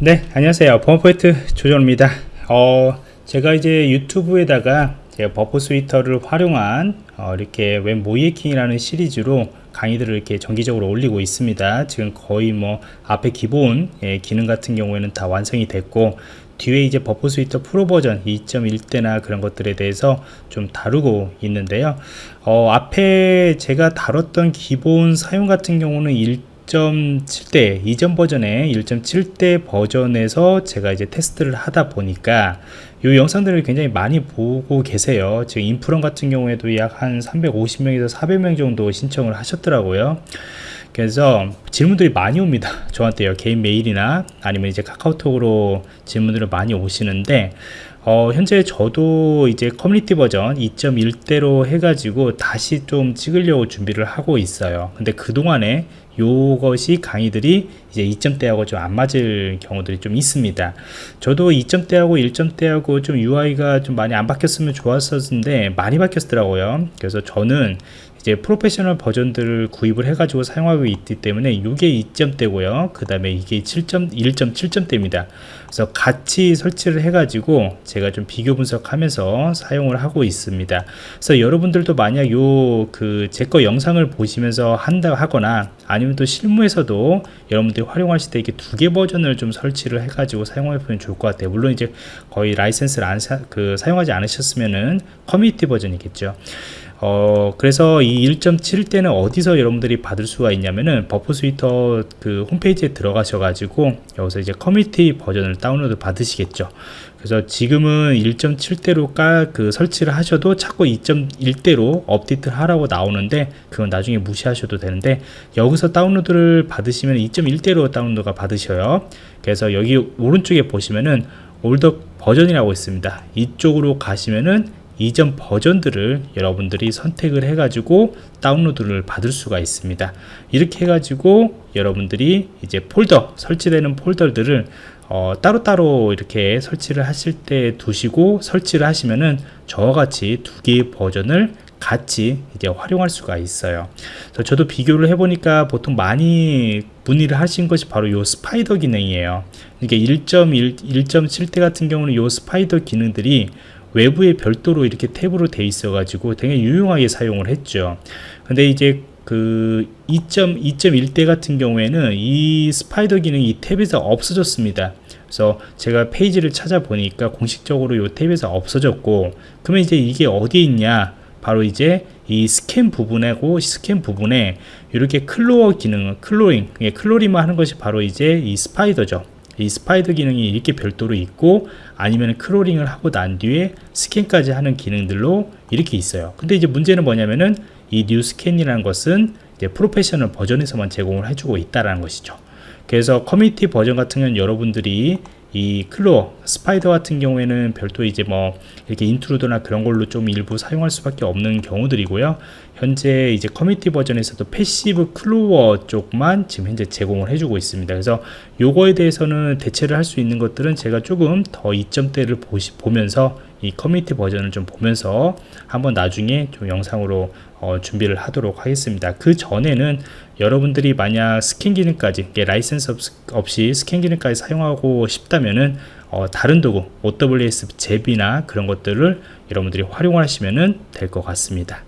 네 안녕하세요. 범포인트 조정입니다. 어 제가 이제 유튜브에다가 제가 Burp Suite를 활용한 어, 이렇게 웹 모의해킹이라는 시리즈로 강의들을 이렇게 정기적으로 올리고 있습니다. 지금 거의 뭐 앞에 기본 예, 기능 같은 경우에는 다 완성이 됐고 뒤에 이제 Burp Suite 프로 버전 2.1대나 그런 것들에 대해서 좀 다루고 있는데요. 어, 앞에 제가 다뤘던 기본 사용 같은 경우는 1.7대 이전 버전의 1.7대 버전에서 제가 이제 테스트를 하다 보니까 이 영상들을 굉장히 많이 보고 계세요. 지금 인프런 같은 경우에도 약 한 350명에서 400명 정도 신청을 하셨더라고요. 그래서 질문들이 많이 옵니다. 저한테요. 개인 메일이나 아니면 이제 카카오톡으로 질문들을 많이 오시는데 어, 현재 저도 이제 커뮤니티 버전 2.1대로 해가지고 다시 좀 찍으려고 준비를 하고 있어요. 근데 그동안에 요것이 강의들이 이제 2점대하고 좀 안 맞을 경우들이 좀 있습니다. 저도 2점대하고 1점대하고 좀 UI가 좀 많이 안 바뀌었으면 좋았었는데 많이 바뀌었더라고요. 그래서 저는 이제 프로페셔널 버전들을 구입을 해가지고 사용하고 있기 때문에 이게 2점대고요. 그 다음에 이게 7.1.7점대입니다. 그래서 같이 설치를 해가지고 제가 좀 비교 분석하면서 사용을 하고 있습니다. 그래서 여러분들도 만약 요 그 제 거 영상을 보시면서 한다 하거나 아니면 또 실무에서도 여러분들이 활용하실 때 이렇게 두 개 버전을 좀 설치를 해가지고 사용해 보면 좋을 것 같아요. 물론 이제 거의 라이센스를 안 사, 그 사용하지 않으셨으면은 커뮤니티 버전이겠죠 어 그래서 이 1.7대는 어디서 여러분들이 받을 수가 있냐면은 Burp Suite 그 홈페이지에 들어가셔 가지고 여기서 이제 커뮤니티 버전을 다운로드 받으시겠죠. 그래서 지금은 1.7대로 깔그 설치를 하셔도 자꾸 2.1대로 업데이트 하라고 나오는데 그건 나중에 무시하셔도 되는데 여기서 다운로드를 받으시면 2.1대로 다운로드가 받으셔요. 그래서 여기 오른쪽에 보시면은 올더 버전이라고 있습니다. 이쪽으로 가시면은 이전 버전들을 여러분들이 선택을 해 가지고 다운로드를 받을 수가 있습니다. 이렇게 해 가지고 여러분들이 이제 폴더 설치되는 폴더들을 어, 따로따로 이렇게 설치를 하실 때 두시고 설치를 하시면은 저와 같이 두 개의 버전을 같이 이제 활용할 수가 있어요. 저도 비교를 해보니까 보통 많이 문의를 하신 것이 바로 이 spider 기능이에요. 이게 1.1, 1.7대 같은 경우는 이 spider 기능들이 외부에 별도로 이렇게 탭으로 돼 있어 가지고 되게 유용하게 사용을 했죠. 근데 이제 그 2.2.1대 같은 경우에는 이 spider 기능이 이 탭에서 없어졌습니다. 그래서 제가 페이지를 찾아보니까 공식적으로 이 탭에서 없어졌고 그러면 이제 이게 어디에 있냐? 바로 이제 이 스캔 부분하고 스캔 부분에 이렇게 crawl 기능 crawling crawling만 하는 것이 바로 이제 이 spider죠 이 spider 기능이 이렇게 별도로 있고 아니면 crawling을 하고 난 뒤에 스캔까지 하는 기능들로 이렇게 있어요. 근데 이제 문제는 뭐냐면은 이 new scan이라는 것은 이제 프로페셔널 버전에서만 제공을 해주고 있다라는 것이죠. 그래서 커뮤니티 버전 같은 경우는 여러분들이 이 crawl spider 같은 경우에는 별도 이제 뭐 이렇게 intruder나 그런 걸로 좀 일부 사용할 수밖에 없는 경우들이고요. 현재 이제 커뮤니티 버전에서도 passive crawl 쪽만 지금 현재 제공을 해주고 있습니다. 그래서 요거에 대해서는 대체를 할 수 있는 것들은 제가 조금 더 이점대를 보시, 보면서 이 커뮤니티 버전을 좀 보면서 한번 나중에 좀 영상으로 어, 준비를 하도록 하겠습니다. 그 전에는 여러분들이 만약 스캔 기능까지 라이센스 없 이 스캔 기능까지 사용하고 싶다면은 어, 다른 도구 OWS 잽이나 그런 것들을 여러분들이 활용하시면 될 것 같습니다